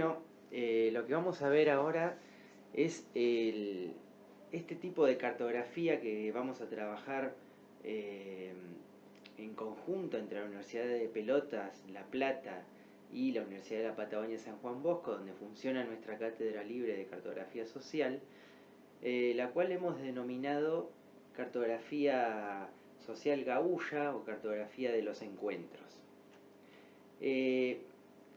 Bueno, eh, lo que vamos a ver ahora es este tipo de cartografía que vamos a trabajar eh, en conjunto entre la Universidad de Pelotas, La Plata y la Universidad de la Patagonia San Juan Bosco, donde funciona nuestra cátedra libre de cartografía social, eh, la cual hemos denominado cartografía social gaulla o cartografía de los encuentros.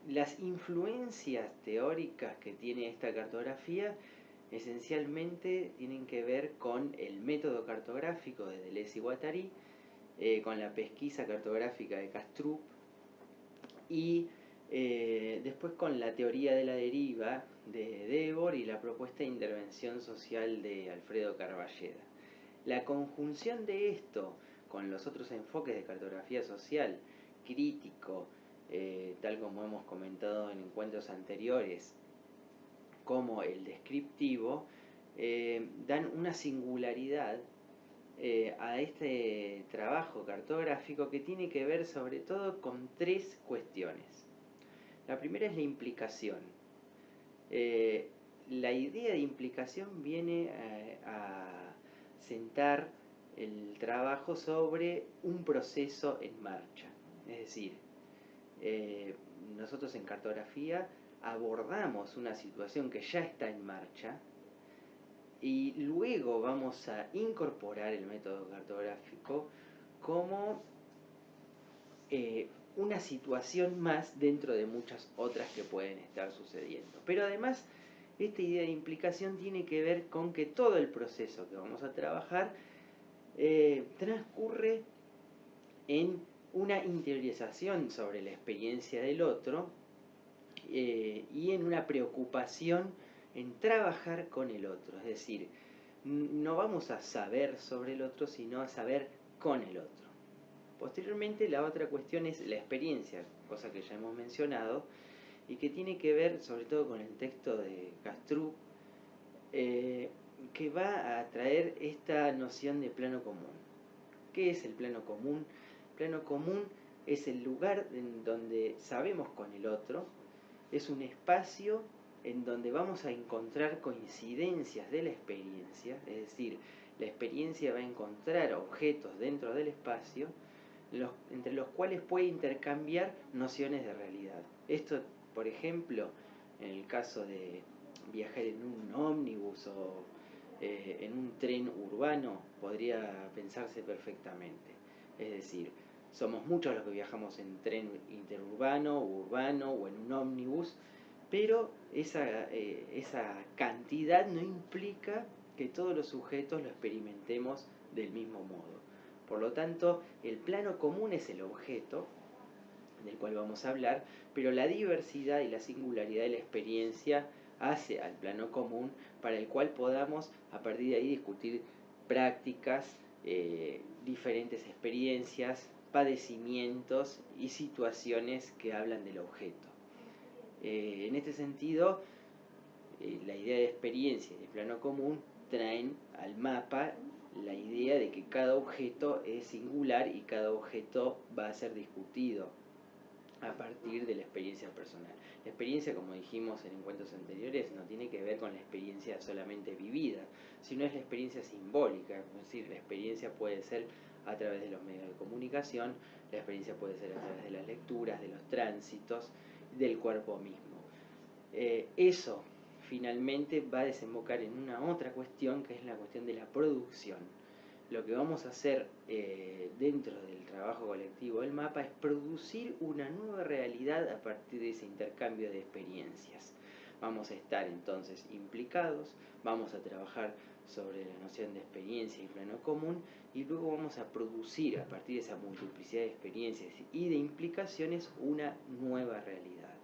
Las influencias teóricas que tiene esta cartografía esencialmente tienen que ver con el método cartográfico de Deleuze y Guattari, eh, con la pesquisa cartográfica de Castrup y eh, después con la teoría de la deriva de Debord y la propuesta de intervención social de Alfredo Carballeda. La conjunción de esto con los otros enfoques de cartografía social, crítico, eh, tal como hemos comentado en encuentros anteriores, como el descriptivo, eh, dan una singularidad eh, a este trabajo cartográfico que tiene que ver sobre todo con tres cuestiones. La primera es la implicación. la idea de implicación viene a sentar el trabajo sobre un proceso en marcha. Es decir, eh, nosotros en cartografía abordamos una situación que ya está en marcha y luego vamos a incorporar el método cartográfico como eh, una situación más dentro de muchas otras que pueden estar sucediendo. Pero además, esta idea de implicación tiene que ver con que todo el proceso que vamos a trabajar eh, transcurre en una interiorización sobre la experiencia del otro eh, y en una preocupación en trabajar con el otro. Es decir, no vamos a saber sobre el otro, sino a saber con el otro. Posteriormente, la otra cuestión es la experiencia, cosa que ya hemos mencionado, y que tiene que ver sobre todo con el texto de Castrup, eh, que va a traer esta noción de plano común. ¿Qué es el plano común? Plano común es el lugar en donde sabemos con el otro, es un espacio en donde vamos a encontrar coincidencias de la experiencia, es decir, la experiencia va a encontrar objetos dentro del espacio entre los cuales puede intercambiar nociones de realidad. Esto, por ejemplo, en el caso de viajar en un ómnibus o eh, en un tren urbano, podría pensarse perfectamente. Es decir, somos muchos los que viajamos en tren interurbano, urbano o en un ómnibus, pero esa, eh, esa cantidad no implica que todos los sujetos lo experimentemos del mismo modo. Por lo tanto, el plano común es el objeto del cual vamos a hablar, pero la diversidad y la singularidad de la experiencia hace al plano común para el cual podamos a partir de ahí discutir prácticas, eh, diferentes experiencias, padecimientos y situaciones que hablan del objeto. Eh, en este sentido, eh, la idea de experiencia y de plano común traen al mapa la idea de que cada objeto es singular y cada objeto va a ser discutido a partir de la experiencia personal. La experiencia, como dijimos en encuentros anteriores, no tiene que ver con la experiencia solamente vivida, sino es la experiencia simbólica, es decir, la experiencia puede ser a través de los medios de comunicación, la experiencia puede ser a través de las lecturas, de los tránsitos, del cuerpo mismo. Eh, eso finalmente va a desembocar en una otra cuestión que es la cuestión de la producción lo que vamos a hacer eh, dentro del trabajo colectivo del mapa es producir una nueva realidad a partir de ese intercambio de experiencias. Vamos a estar entonces implicados, vamos a trabajar sobre la noción de experiencia y plano común y luego vamos a producir a partir de esa multiplicidad de experiencias y de implicaciones una nueva realidad.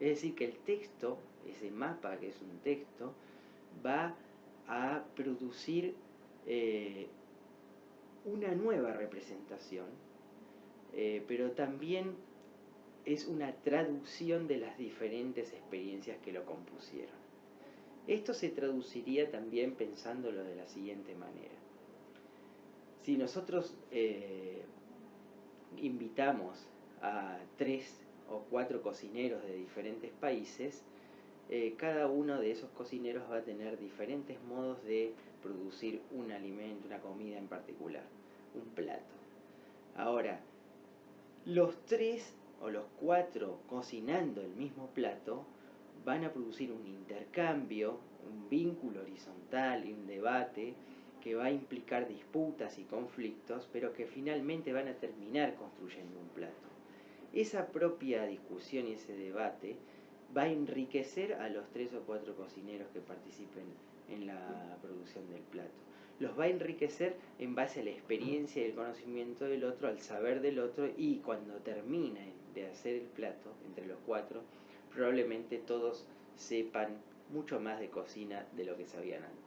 Es decir, que el texto, ese mapa que es un texto, va a producir eh, una nueva representación, eh, pero también es una traducción de las diferentes experiencias que lo compusieron. Esto se traduciría también pensándolo de la siguiente manera. Si nosotros eh, invitamos a tres o cuatro cocineros de diferentes países, eh, cada uno de esos cocineros va a tener diferentes modos de producir un alimento, una comida en particular, un plato. Ahora, los tres o los cuatro cocinando el mismo plato van a producir un intercambio, un vínculo horizontal y un debate que va a implicar disputas y conflictos, pero que finalmente van a terminar construyendo un plato. Esa propia discusión y ese debate va a enriquecer a los tres o cuatro cocineros que participen en la producción del plato. Los va a enriquecer en base a la experiencia y el conocimiento del otro, al saber del otro y cuando terminen de hacer el plato entre los cuatro, probablemente todos sepan mucho más de cocina de lo que sabían antes.